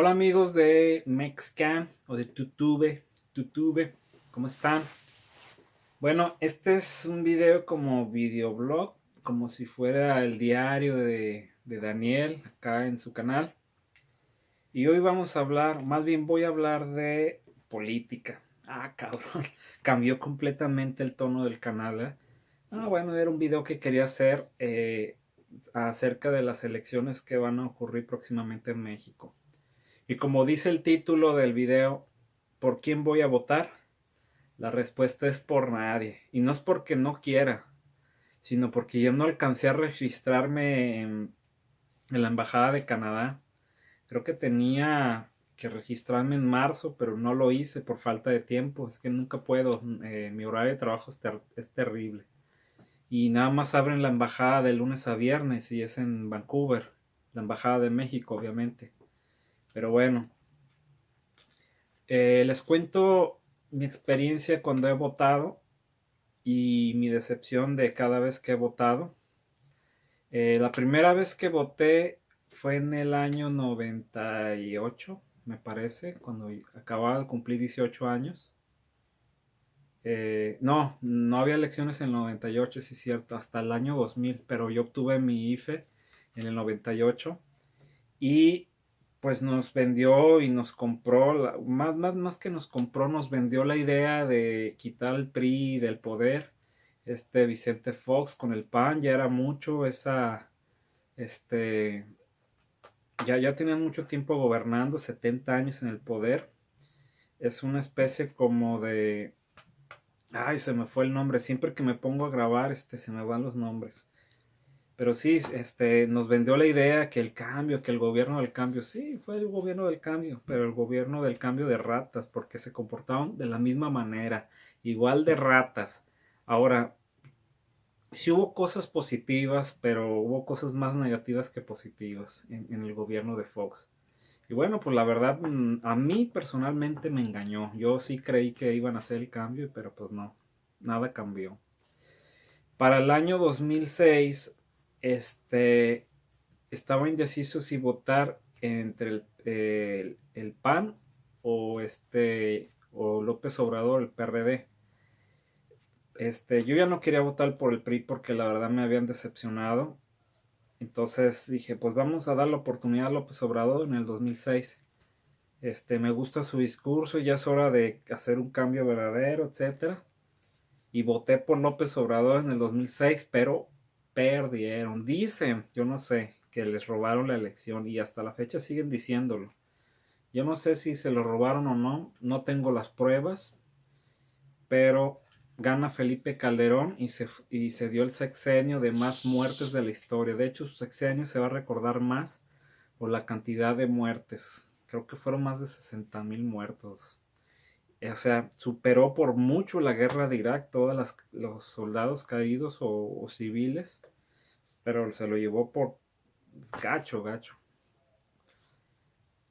Hola amigos de Mexcam o de Tutube, Tutube, ¿cómo están? Bueno, este es un video como videoblog, como si fuera el diario de, Daniel acá en su canal. Y hoy vamos a hablar, más bien voy a hablar de política. Ah, cabrón, cambió completamente el tono del canal. ¿eh? Ah, bueno, era un video que quería hacer eh, acerca de las elecciones que van a ocurrir próximamente en México. Y como dice el título del video, ¿por quién voy a votar? La respuesta es por nadie. Y no es porque no quiera, sino porque yo no alcancé a registrarme en, la Embajada de Canadá. Creo que tenía que registrarme en marzo, pero no lo hice por falta de tiempo. Es que nunca puedo. Eh, mi horario de trabajo es, es terrible. Y nada más abren la embajada de lunes a viernes y es en Vancouver. La embajada de México, obviamente. Pero bueno, eh, les cuento mi experiencia cuando he votado y mi decepción de cada vez que he votado. Eh, la primera vez que voté fue en el año 98, me parece, cuando acababa de cumplir 18 años. Eh, no, no había elecciones en el 98, sí es cierto, hasta el año 2000, pero yo obtuve mi IFE en el 98 y pues nos vendió y nos compró, más, más, más que nos compró, nos vendió la idea de quitar el PRI del poder. Este Vicente Fox con el PAN ya era mucho esa, este, ya, ya tenía mucho tiempo gobernando, 70 años en el poder. Es una especie como de, ay, se me fue el nombre, siempre que me pongo a grabar, este, se me van los nombres. Pero sí, este, nos vendió la idea que el cambio, que el gobierno del cambio, sí, fue el gobierno del cambio, pero el gobierno del cambio de ratas, porque se comportaron de la misma manera, igual de ratas. Ahora, sí hubo cosas positivas, pero hubo cosas más negativas que positivas en, en el gobierno de Fox. Y bueno, pues la verdad, mm, a mí personalmente me engañó. Yo sí creí que iban a hacer el cambio, pero pues no, nada cambió. Para el año 2006 este, estaba indeciso si votar entre el, PAN o este o López Obrador, el PRD. Este, yo ya no quería votar por el PRI porque la verdad me habían decepcionado. Entonces dije, pues vamos a dar la oportunidad a López Obrador en el 2006. Este, me gusta su discurso, ya es hora de hacer un cambio verdadero, etcétera. Y voté por López Obrador en el 2006, pero perdieron. Dicen, yo no sé, que les robaron la elección y hasta la fecha siguen diciéndolo. Yo no sé si se lo robaron o no, no tengo las pruebas, pero gana Felipe Calderón y se, y se dio el sexenio de más muertes de la historia. De hecho, su sexenio se va a recordar más por la cantidad de muertes. Creo que fueron más de 60 mil muertos o sea, superó por mucho la guerra de Irak, todos los soldados caídos o, civiles, pero se lo llevó por gacho, gacho.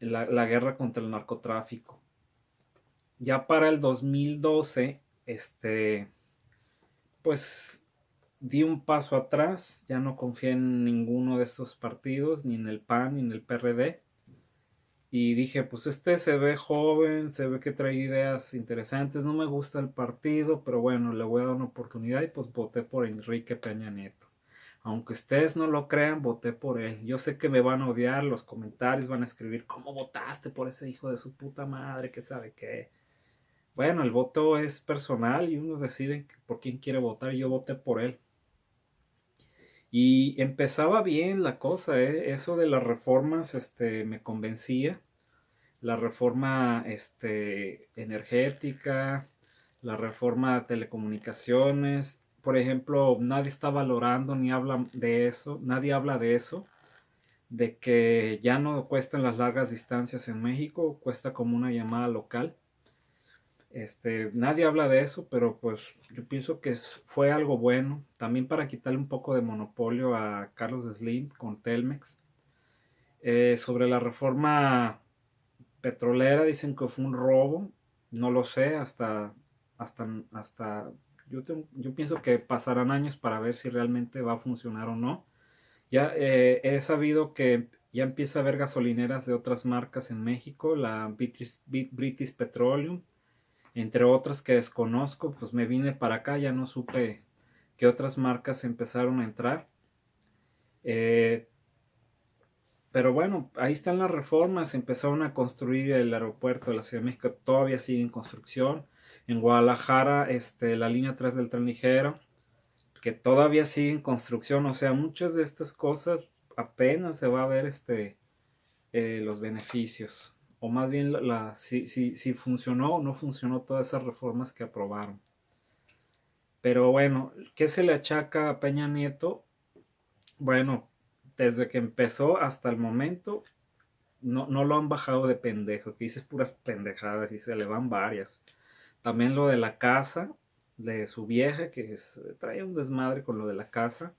La, la, guerra contra el narcotráfico. Ya para el 2012, este, pues di un paso atrás, ya no confié en ninguno de estos partidos, ni en el PAN, ni en el PRD y dije, pues este se ve joven, se ve que trae ideas interesantes, no me gusta el partido, pero bueno, le voy a dar una oportunidad y pues voté por Enrique Peña Nieto. Aunque ustedes no lo crean, voté por él. Yo sé que me van a odiar, los comentarios van a escribir, ¿cómo votaste por ese hijo de su puta madre? que sabe qué? Bueno, el voto es personal y uno decide por quién quiere votar y yo voté por él. Y empezaba bien la cosa, ¿eh? eso de las reformas este, me convencía. La reforma este, energética, la reforma de telecomunicaciones. Por ejemplo, nadie está valorando ni habla de eso, nadie habla de eso, de que ya no cuestan las largas distancias en México, cuesta como una llamada local. Este, nadie habla de eso, pero pues yo pienso que fue algo bueno, también para quitarle un poco de monopolio a Carlos Slim con Telmex. Eh, sobre la reforma petrolera dicen que fue un robo, no lo sé, hasta, hasta, hasta, yo, pienso que pasarán años para ver si realmente va a funcionar o no. Ya eh, he sabido que ya empieza a haber gasolineras de otras marcas en México, la British, Petroleum, entre otras que desconozco, pues me vine para acá, ya no supe qué otras marcas empezaron a entrar. Eh, pero bueno, ahí están las reformas, empezaron a construir el aeropuerto de la Ciudad de México, todavía sigue en construcción. En Guadalajara, este, la línea 3 del tren ligero, que todavía sigue en construcción, o sea, muchas de estas cosas apenas se va a ver este, eh, los beneficios, o más bien la, si, si, si funcionó o no funcionó todas esas reformas que aprobaron. Pero bueno, ¿qué se le achaca a Peña Nieto? Bueno, desde que empezó hasta el momento, no, no lo han bajado de pendejo, que dices puras pendejadas y se le van varias. También lo de la casa, de su vieja, que trae un desmadre con lo de la casa.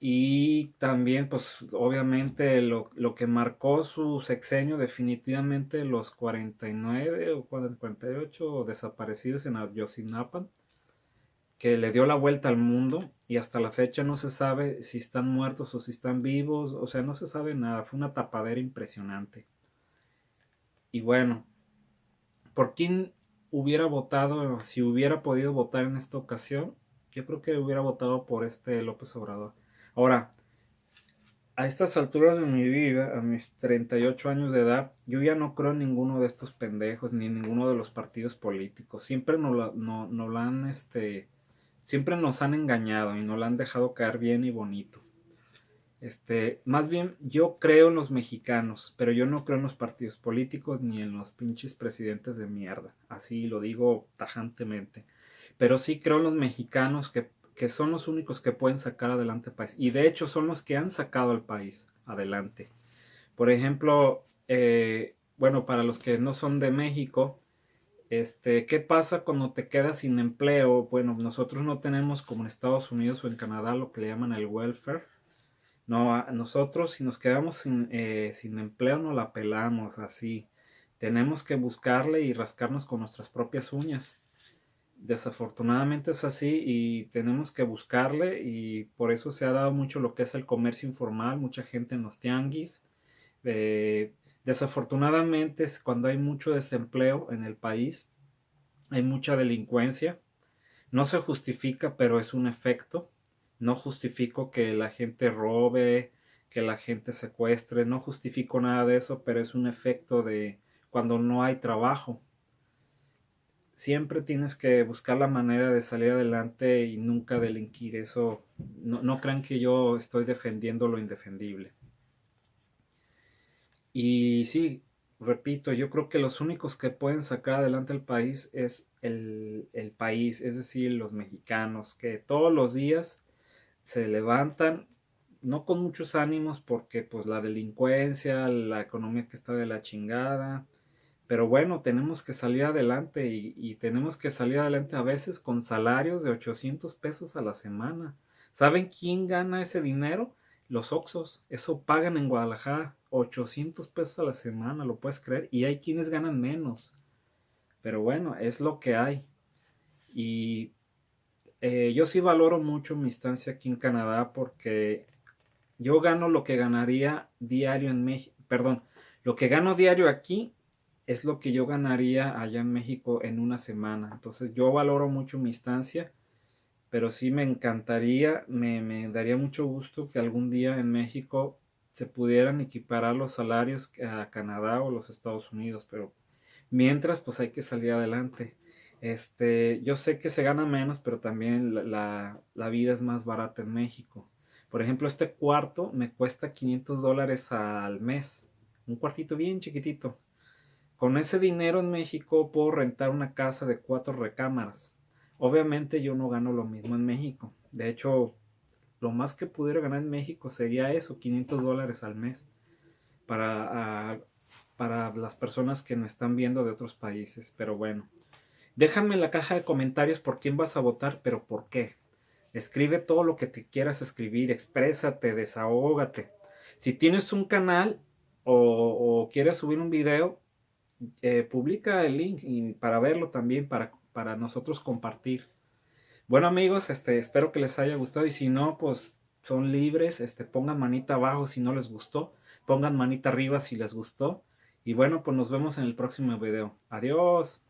Y también, pues, obviamente, lo, lo, que marcó su sexenio, definitivamente los 49 o 48 desaparecidos en Ayotzinapa que le dio la vuelta al mundo y hasta la fecha no se sabe si están muertos o si están vivos, o sea, no se sabe nada, fue una tapadera impresionante. Y bueno, ¿por quién hubiera votado, si hubiera podido votar en esta ocasión? Yo creo que hubiera votado por este López Obrador. Ahora, a estas alturas de mi vida, a mis 38 años de edad, yo ya no creo en ninguno de estos pendejos, ni en ninguno de los partidos políticos. Siempre nos lo, no, no lo han, este, siempre nos han engañado y nos la han dejado caer bien y bonito. Este, más bien yo creo en los mexicanos, pero yo no creo en los partidos políticos ni en los pinches presidentes de mierda. Así lo digo tajantemente. Pero sí creo en los mexicanos que, que son los únicos que pueden sacar adelante el país. Y de hecho son los que han sacado al país adelante. Por ejemplo, eh, bueno, para los que no son de México, este, ¿qué pasa cuando te quedas sin empleo? Bueno, nosotros no tenemos como en Estados Unidos o en Canadá lo que le llaman el welfare. No, nosotros si nos quedamos sin, eh, sin empleo no la pelamos así. Tenemos que buscarle y rascarnos con nuestras propias uñas. Desafortunadamente es así y tenemos que buscarle y por eso se ha dado mucho lo que es el comercio informal, mucha gente en los tianguis. Eh, Desafortunadamente, cuando hay mucho desempleo en el país, hay mucha delincuencia. No se justifica, pero es un efecto. No justifico que la gente robe, que la gente secuestre, no justifico nada de eso, pero es un efecto de cuando no hay trabajo. Siempre tienes que buscar la manera de salir adelante y nunca delinquir. Eso no, no crean que yo estoy defendiendo lo indefendible. Y sí, repito, yo creo que los únicos que pueden sacar adelante el país es el, el, país, es decir, los mexicanos, que todos los días se levantan, no con muchos ánimos, porque pues la delincuencia, la economía que está de la chingada, pero bueno, tenemos que salir adelante y, tenemos que salir adelante a veces con salarios de 800 pesos a la semana. ¿Saben quién gana ese dinero? Los Oxos, eso pagan en Guadalajara 800 pesos a la semana, lo puedes creer, y hay quienes ganan menos. Pero bueno, es lo que hay. Y eh, yo sí valoro mucho mi estancia aquí en Canadá porque yo gano lo que ganaría diario en México, perdón, lo que gano diario aquí es lo que yo ganaría allá en México en una semana. Entonces yo valoro mucho mi estancia pero sí me encantaría, me, daría mucho gusto que algún día en México se pudieran equiparar los salarios a Canadá o los Estados Unidos, pero mientras pues hay que salir adelante. Este, yo sé que se gana menos, pero también la, vida es más barata en México. Por ejemplo, este cuarto me cuesta 500 dólares al mes. Un cuartito bien chiquitito. Con ese dinero en México puedo rentar una casa de cuatro recámaras. Obviamente yo no gano lo mismo en México. De hecho, lo más que pudiera ganar en México sería eso, 500 dólares al mes. Para, para las personas que me están viendo de otros países. Pero bueno, déjame en la caja de comentarios por quién vas a votar, pero por qué. Escribe todo lo que te quieras escribir, exprésate, desahógate. Si tienes un canal o, quieres subir un video, eh, publica el link para verlo también, para para nosotros compartir. Bueno amigos, este, espero que les haya gustado y si no, pues son libres, este, pongan manita abajo si no les gustó, pongan manita arriba si les gustó. Y bueno, pues nos vemos en el próximo video. Adiós.